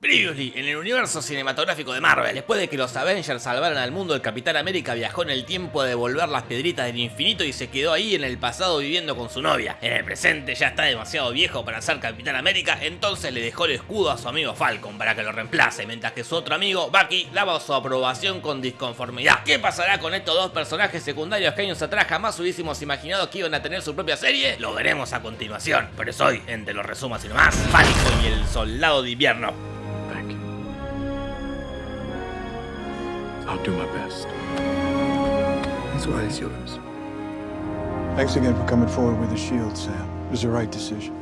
Previously, en el universo cinematográfico de Marvel, después de que los Avengers salvaran al mundo, el Capitán América viajó en el tiempo a devolver las piedritas del infinito y se quedó ahí en el pasado viviendo con su novia. En el presente ya está demasiado viejo para ser Capitán América, entonces le dejó el escudo a su amigo Falcon para que lo reemplace, mientras que su otro amigo, Bucky, daba su aprobación con disconformidad. ¿Qué pasará con estos dos personajes secundarios que años atrás jamás hubiésemos imaginado que iban a tener su propia serie? Lo veremos a continuación, pero es hoy, entre los resumos y nomás, Falcon y el Soldado de Invierno. I'll do my best. This one is yours. Thanks again for coming forward with the shield, Sam. It was the right decision.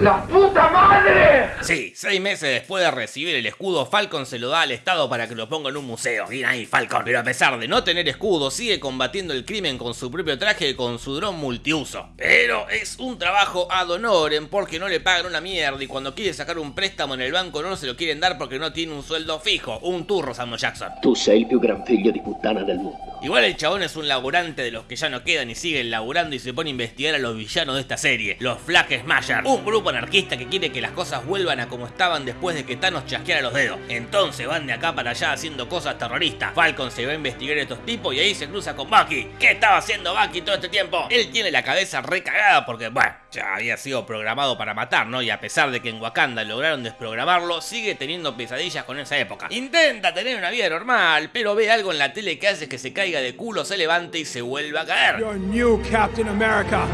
¡La puta madre! Sí, seis meses después de recibir el escudo, Falcon se lo da al Estado para que lo ponga en un museo. Bien ahí, Falcon. Pero a pesar de no tener escudo, sigue combatiendo el crimen con su propio traje y con su dron multiuso. Pero es un trabajo ad honorem porque no le pagan una mierda y cuando quiere sacar un préstamo en el banco no se lo quieren dar porque no tiene un sueldo fijo. Un turro, Samuel Jackson. Tú sei el più gran figlio di puttana del mundo. Igual el chabón es un laburante de los que ya no quedan y siguen laburando y se pone a investigar a los villanos de esta serie, los Flag Smasher, un grupo anarquista que quiere que las cosas vuelvan a como estaban después de que Thanos chasqueara los dedos. Entonces van de acá para allá haciendo cosas terroristas. Falcon se va a investigar a estos tipos y ahí se cruza con Bucky. ¿Qué estaba haciendo Bucky todo este tiempo? Él tiene la cabeza recagada porque, bueno, ya había sido programado para matar, ¿no? Y a pesar de que en Wakanda lograron desprogramarlo, sigue teniendo pesadillas con esa época. Intenta tener una vida normal, pero ve algo en la tele que hace que se caiga de culo, se levante y se vuelva a caer. new Captain America.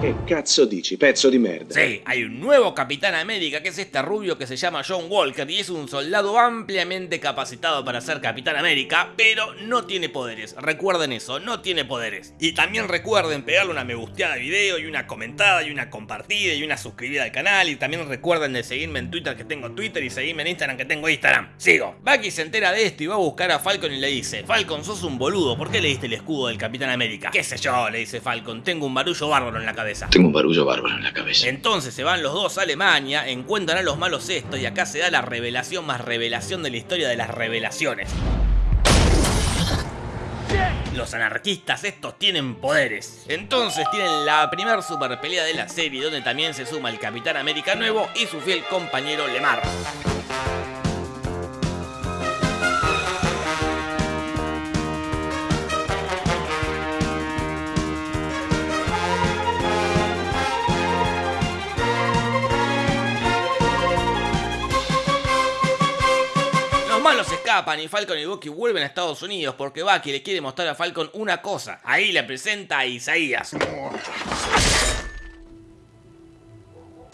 ¿Qué cazzo dici, pezzo di merda? Sí, hay un nuevo Capitán América que es este rubio que se llama John Walker y es un soldado ampliamente capacitado para ser Capitán América, pero no tiene poderes. Recuerden eso, no tiene poderes. Y también recuerden pegarle una me gusteada al video y una comentada y una compartida y una suscribida al canal y también recuerden de seguirme en Twitter que tengo Twitter y seguirme en Instagram que tengo Instagram. Sigo. Bucky se entera de esto y va a buscar a Falcon y le dice, Falcon sos un boludo, ¿por qué le diste el escudo del Capitán América? ¿Qué sé yo? le dice Falcon, tengo un barullo bárbaro en la cabeza. Tengo un barullo bárbaro en la cabeza. Entonces se van los dos a Alemania, encuentran a los malos esto y acá se da la revelación más revelación de la historia de las revelaciones. Los anarquistas estos tienen poderes. Entonces tienen la primer super pelea de la serie donde también se suma el Capitán América nuevo y su fiel compañero Lemar. Malos escapan y Falcon y Bucky vuelven a Estados Unidos porque Bucky le quiere mostrar a Falcon una cosa. Ahí le presenta a Isaías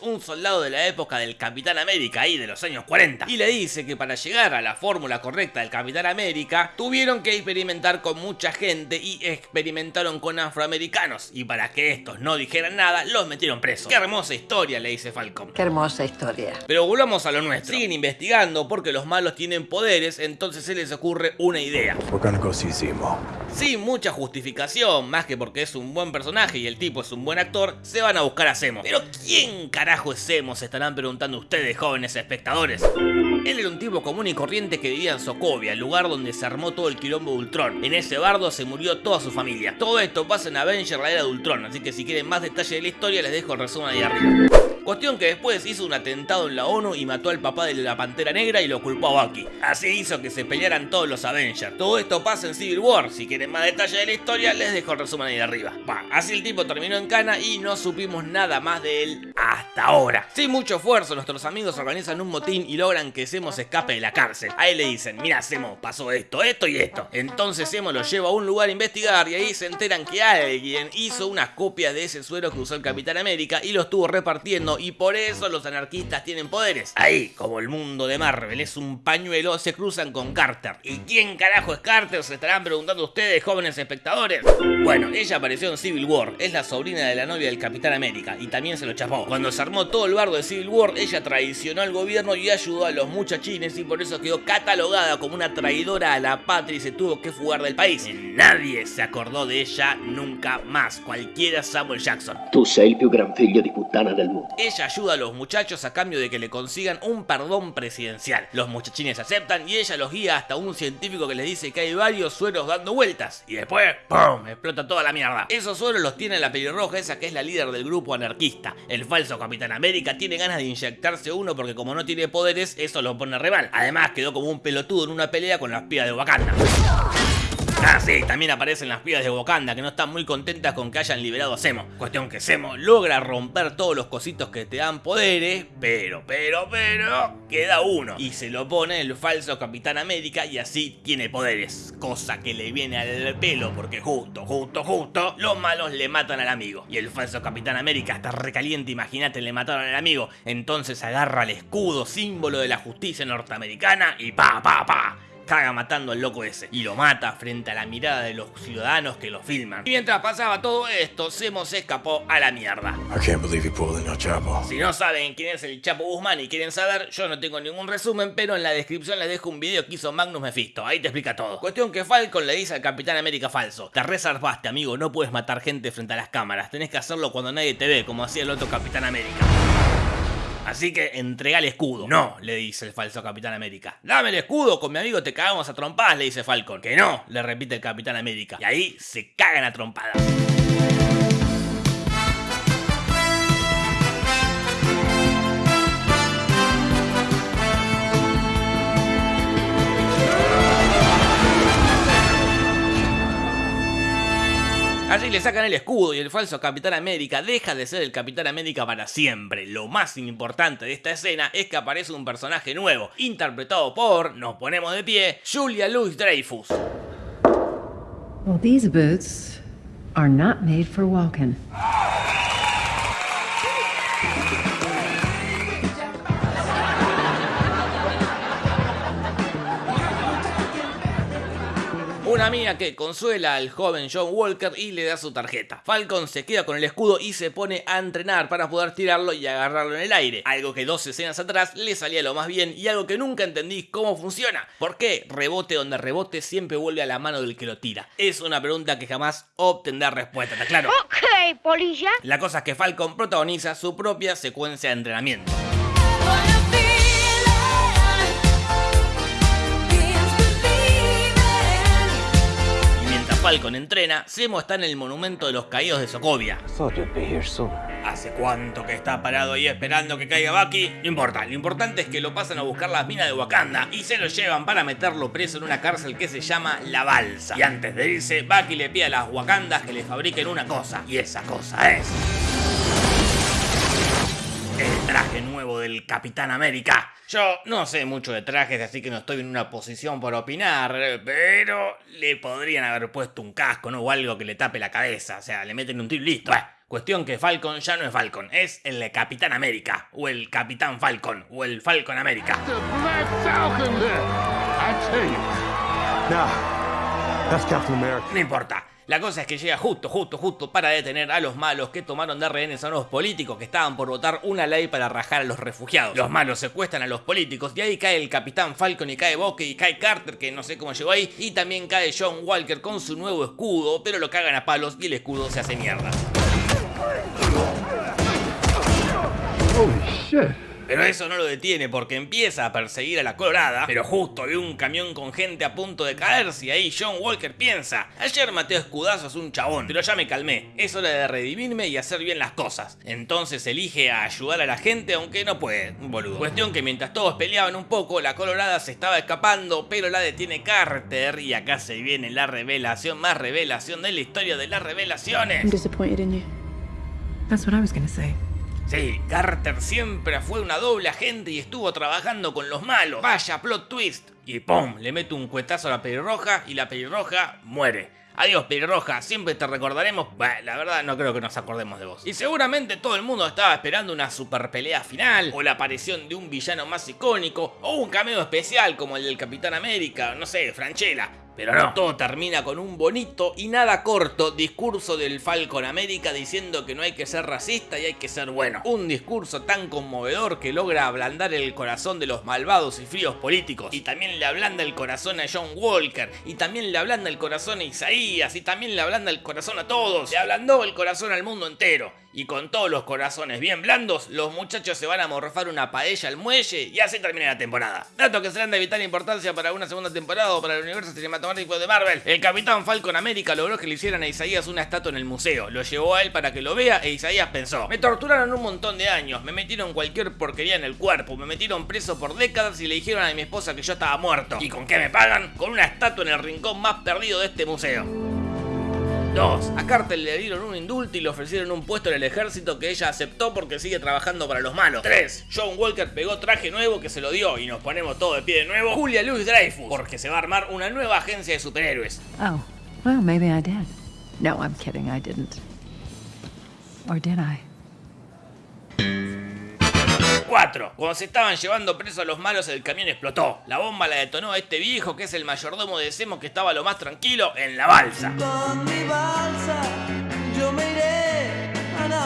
un soldado de la época del Capitán América, ahí de los años 40, y le dice que para llegar a la fórmula correcta del Capitán América, tuvieron que experimentar con mucha gente y experimentaron con afroamericanos, y para que estos no dijeran nada, los metieron presos. Qué hermosa historia, le dice Falcon. Qué hermosa historia. Pero volvamos a lo nuestro. Siguen investigando porque los malos tienen poderes, entonces se les ocurre una idea. Sin mucha justificación, más que porque es un buen personaje y el tipo es un buen actor, se van a buscar a Zemo. Pero ¿quién carajo es Zemo? Se estarán preguntando ustedes, jóvenes espectadores. Él era un tipo común y corriente que vivía en Sokovia, el lugar donde se armó todo el quilombo de Ultron. En ese bardo se murió toda su familia. Todo esto pasa en Avenger, la era de Ultron, así que si quieren más detalles de la historia les dejo el resumen ahí arriba. Cuestión que después hizo un atentado en la ONU y mató al papá de la Pantera Negra y lo culpó a Bucky. Así hizo que se pelearan todos los Avengers. Todo esto pasa en Civil War. Si quieren más detalles de la historia, les dejo el resumen ahí arriba. Va, así el tipo terminó en cana y no supimos nada más de él hasta ahora. Sin mucho esfuerzo, nuestros amigos organizan un motín y logran que Zemo se escape de la cárcel. Ahí le dicen, mira Zemo, pasó esto, esto y esto. Entonces Zemo lo lleva a un lugar a investigar y ahí se enteran que alguien hizo una copia de ese suero que usó el Capitán América y lo estuvo repartiendo y por eso los anarquistas tienen poderes. Ahí, como el mundo de Marvel es un pañuelo, se cruzan con Carter. ¿Y quién carajo es Carter? Se estarán preguntando ustedes, jóvenes espectadores. Bueno, ella apareció en Civil War, es la sobrina de la novia del Capitán América y también se lo chapó. Cuando se armó todo el bardo de Civil War, ella traicionó al gobierno y ayudó a los muchachines y por eso quedó catalogada como una traidora a la patria y se tuvo que fugar del país. Nadie se acordó de ella nunca más, cualquiera Samuel Jackson. Tú sei el più gran figlio di puttana del mundo. Ella ayuda a los muchachos a cambio de que le consigan un perdón presidencial. Los muchachines aceptan y ella los guía hasta un científico que les dice que hay varios sueros dando vueltas. Y después, ¡pum! explota toda la mierda. Esos sueros los tiene la pelirroja esa que es la líder del grupo anarquista. El falso Capitán América tiene ganas de inyectarse uno porque como no tiene poderes, eso lo pone re mal. Además quedó como un pelotudo en una pelea con las pibas de Wakanda. Ah, sí, también aparecen las pibas de Wakanda que no están muy contentas con que hayan liberado a Zemo. Cuestión que Zemo logra romper todos los cositos que te dan poderes, pero, pero, pero, queda uno. Y se lo pone el falso Capitán América y así tiene poderes. Cosa que le viene al pelo porque justo, justo, justo, los malos le matan al amigo. Y el falso Capitán América está recaliente, imagínate, le mataron al amigo. Entonces agarra el escudo, símbolo de la justicia norteamericana y pa, pa, pa caga matando al loco ese y lo mata frente a la mirada de los ciudadanos que lo filman. Y mientras pasaba todo esto, Semo se escapó a la mierda. Si no saben quién es el Chapo Guzmán y quieren saber, yo no tengo ningún resumen, pero en la descripción les dejo un video que hizo Magnus Mephisto, ahí te explica todo. Cuestión que Falcon le dice al Capitán América falso, te resarpaste amigo, no puedes matar gente frente a las cámaras, tenés que hacerlo cuando nadie te ve, como hacía el otro Capitán América. Así que entrega el escudo. No, le dice el falso Capitán América. Dame el escudo, con mi amigo te cagamos a trompadas, le dice Falcon. Que no, le repite el Capitán América. Y ahí se cagan a trompadas. Así le sacan el escudo y el falso Capitán América deja de ser el Capitán América para siempre. Lo más importante de esta escena es que aparece un personaje nuevo, interpretado por, nos ponemos de pie, Julia Louis Dreyfus. Well, these boots are not made for walking. Una mina que consuela al joven John Walker y le da su tarjeta. Falcon se queda con el escudo y se pone a entrenar para poder tirarlo y agarrarlo en el aire. Algo que dos escenas atrás le salía lo más bien y algo que nunca entendí cómo funciona. ¿Por qué rebote donde rebote siempre vuelve a la mano del que lo tira? Es una pregunta que jamás obtendrá respuesta, ¿está claro? Ok, polilla. La cosa es que Falcon protagoniza su propia secuencia de entrenamiento. Falcon entrena, Zemo está en el monumento de los caídos de Sokovia. ¿Hace cuánto que está parado ahí esperando que caiga Bucky? No importa, lo importante es que lo pasan a buscar las minas de Wakanda y se lo llevan para meterlo preso en una cárcel que se llama La Balsa. Y antes de irse, Bucky le pide a las Wakandas que le fabriquen una cosa, y esa cosa es... El traje nuevo del Capitán América. Yo no sé mucho de trajes, así que no estoy en una posición para opinar, pero le podrían haber puesto un casco, ¿no? O algo que le tape la cabeza, o sea, le meten un tiro listo. cuestión que Falcon ya no es Falcon, es el Capitán América, o el Capitán Falcon, o el Falcon América. No importa, la cosa es que llega justo, justo, justo para detener a los malos que tomaron de rehenes a unos políticos que estaban por votar una ley para rajar a los refugiados. Los malos secuestran a los políticos y ahí cae el Capitán Falcon y cae Bucky y cae Carter, que no sé cómo llegó ahí, y también cae John Walker con su nuevo escudo, pero lo cagan a palos y el escudo se hace mierda. Holy shit. Pero eso no lo detiene porque empieza a perseguir a la Colorada, pero justo ve un camión con gente a punto de caerse y ahí John Walker piensa, ayer maté a escudazos un chabón, pero ya me calmé, es hora de redimirme y hacer bien las cosas. Entonces elige a ayudar a la gente aunque no puede, boludo. Cuestión que mientras todos peleaban un poco, la Colorada se estaba escapando, pero la detiene Carter y acá se viene la revelación más revelación de la historia de las revelaciones. Sí, Carter siempre fue una doble agente y estuvo trabajando con los malos. Vaya plot twist. Y ¡pum! Le mete un cuetazo a la pelirroja y la pelirroja muere. Adiós pelirroja, siempre te recordaremos. La verdad no creo que nos acordemos de vos. Y seguramente todo el mundo estaba esperando una super pelea final, o la aparición de un villano más icónico, o un cameo especial como el del Capitán América, no sé, Franchella. Pero no, todo termina con un bonito y nada corto discurso del Falcon América diciendo que no hay que ser racista y hay que ser bueno. Un discurso tan conmovedor que logra ablandar el corazón de los malvados y fríos políticos. Y también le ablanda el corazón a John Walker. Y también le ablanda el corazón a Isaías. Y también le ablanda el corazón a todos. Le ablandó el corazón al mundo entero. Y con todos los corazones bien blandos, los muchachos se van a morfar una paella al muelle y así termina la temporada. Datos que serán de vital importancia para una segunda temporada o para el universo cinematográfico de Marvel. El Capitán Falcon América logró que le hicieran a Isaías una estatua en el museo. Lo llevó a él para que lo vea e Isaías pensó, me torturaron un montón de años, me metieron cualquier porquería en el cuerpo, me metieron preso por décadas y le dijeron a mi esposa que yo estaba muerto. ¿Y con qué me pagan? Con una estatua en el rincón más perdido de este museo. 2. A Carter le dieron un indulto y le ofrecieron un puesto en el ejército que ella aceptó porque sigue trabajando para los malos. 3. John Walker pegó traje nuevo que se lo dio y nos ponemos todo de pie de nuevo. Julia Louis Dreyfus, porque se va a armar una nueva agencia de superhéroes. Oh, well, maybe I did. No, I'm kidding, I didn't. Or did I? 4. Cuando se estaban llevando presos a los malos, el camión explotó. La bomba la detonó a este viejo que es el mayordomo de Semo que estaba lo más tranquilo en la balsa.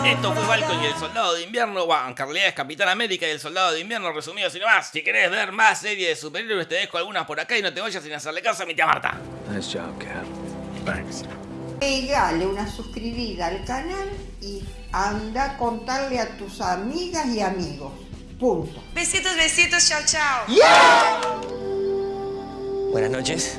Esto fue Balcon y el Soldado de Invierno, bueno, en realidad es Capitán América y el Soldado de Invierno resumido sin más. Si querés ver más series de superhéroes, te dejo algunas por acá y no te vayas sin hacerle caso a mi tía Marta. Nice job, Cap. Thanks. Pegale una suscribida al canal y anda a contarle a tus amigas y amigos. Punto. Besitos, besitos, chao, chao. Buenas noches.